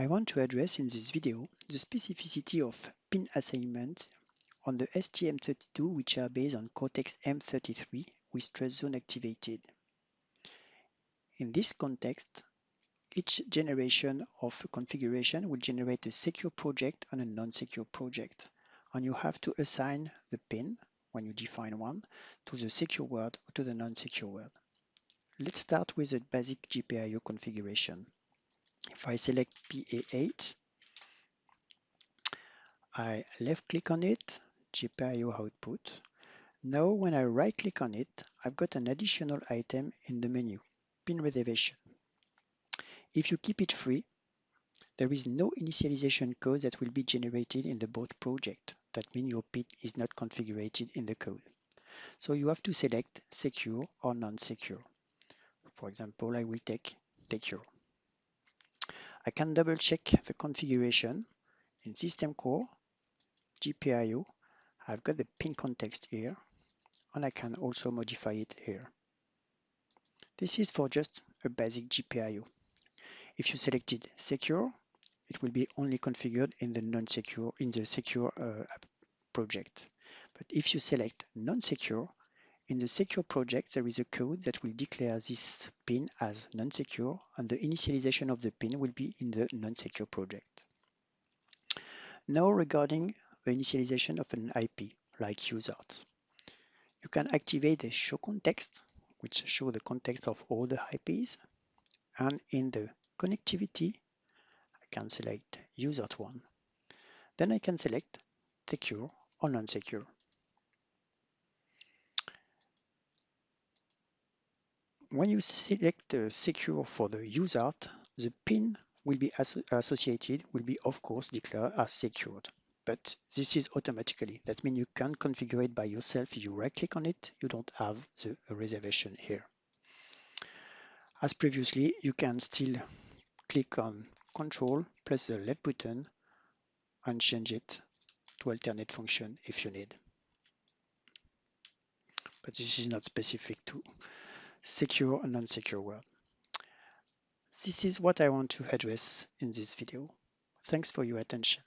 I want to address in this video the specificity of pin assignment on the STM32 which are based on Cortex-M33 with TrustZone activated. In this context, each generation of configuration will generate a secure project and a non-secure project, and you have to assign the pin, when you define one, to the secure world or to the non-secure world. Let's start with a basic GPIO configuration. I select PA8, I left click on it, GPIO output. Now when I right click on it, I've got an additional item in the menu, pin reservation. If you keep it free, there is no initialization code that will be generated in the both project. That means your pin is not configured in the code. So you have to select secure or non-secure. For example, I will take secure. I can double check the configuration in System Core, GPIO. I've got the pin context here, and I can also modify it here. This is for just a basic GPIO. If you selected secure, it will be only configured in the non-secure, in the secure uh, project. But if you select non-secure, in the secure project, there is a code that will declare this pin as non-secure and the initialization of the pin will be in the non-secure project. Now regarding the initialization of an IP like USART. You can activate the show context, which show the context of all the IPs. And in the connectivity, I can select USART1. Then I can select secure or non-secure. When you select uh, secure for the USART, the pin will be associated, will be of course declared as secured. But this is automatically. That means you can configure it by yourself. If you right click on it, you don't have the reservation here. As previously, you can still click on Control plus the left button and change it to alternate function if you need. But this is not specific to secure and non-secure world. This is what I want to address in this video. Thanks for your attention.